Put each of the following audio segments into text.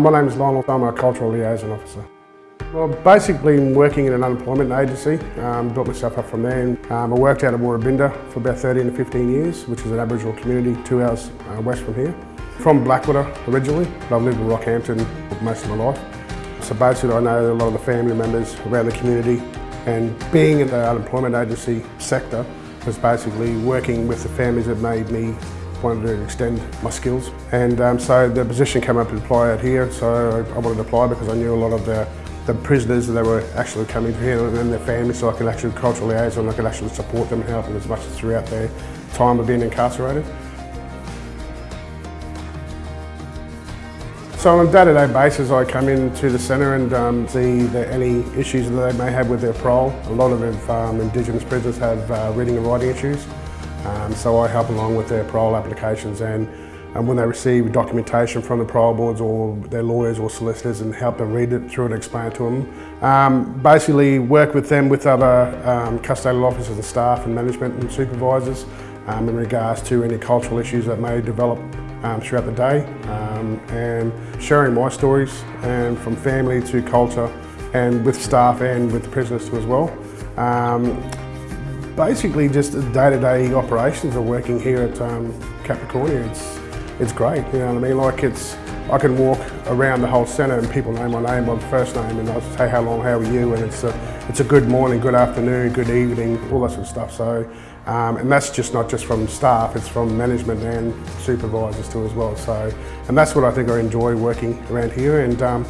My name is Lionel, I'm a Cultural Liaison Officer. Well, basically working in an unemployment agency, um, built myself up from there. Um, I worked out of Woorabinda for about 13 to 15 years, which is an Aboriginal community two hours uh, west from here. From Blackwater originally, but I've lived in Rockhampton most of my life. So basically I know a lot of the family members around the community and being in the unemployment agency sector was basically working with the families that made me wanted to extend my skills. And um, so the position came up to apply out here, so I wanted to apply because I knew a lot of the, the prisoners that were actually coming here and their families, so I could actually cultural liaison, I could actually support them and help them as much as throughout their time of being incarcerated. So on a day-to-day -day basis, I come into the centre and um, see that any issues that they may have with their parole. A lot of um, Indigenous prisoners have uh, reading and writing issues. Um, so I help along with their parole applications and, and when they receive documentation from the parole boards or their lawyers or solicitors and help them read it through and explain it to them. Um, basically work with them with other um, custodial officers and staff and management and supervisors um, in regards to any cultural issues that may develop um, throughout the day and sharing my stories and from family to culture and with staff and with the prisoners too as well. Um, basically just the day-to-day -day operations of working here at um, Capricornia. It's, it's great, you know what I mean? Like it's, I can walk around the whole centre and people know my name by the first name and I'll say how long, how are you? And it's a, it's a good morning, good afternoon, good evening, all that sort of stuff. So, um, and that's just not just from staff, it's from management and supervisors too as well. So, and that's what I think I enjoy working around here. And um,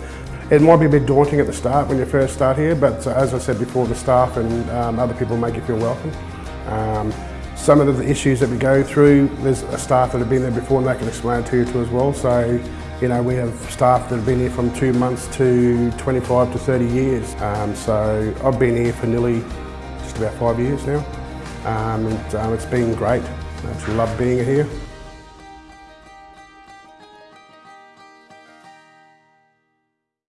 it might be a bit daunting at the start when you first start here, but as I said before, the staff and um, other people make you feel welcome. Um, some of the issues that we go through, there's a staff that have been there before and they can explain to you too as well. So, you know, we have staff that have been here from two months to 25 to 30 years. Um, so I've been here for nearly just about five years now. Um, and um, it's been great. I actually love being here.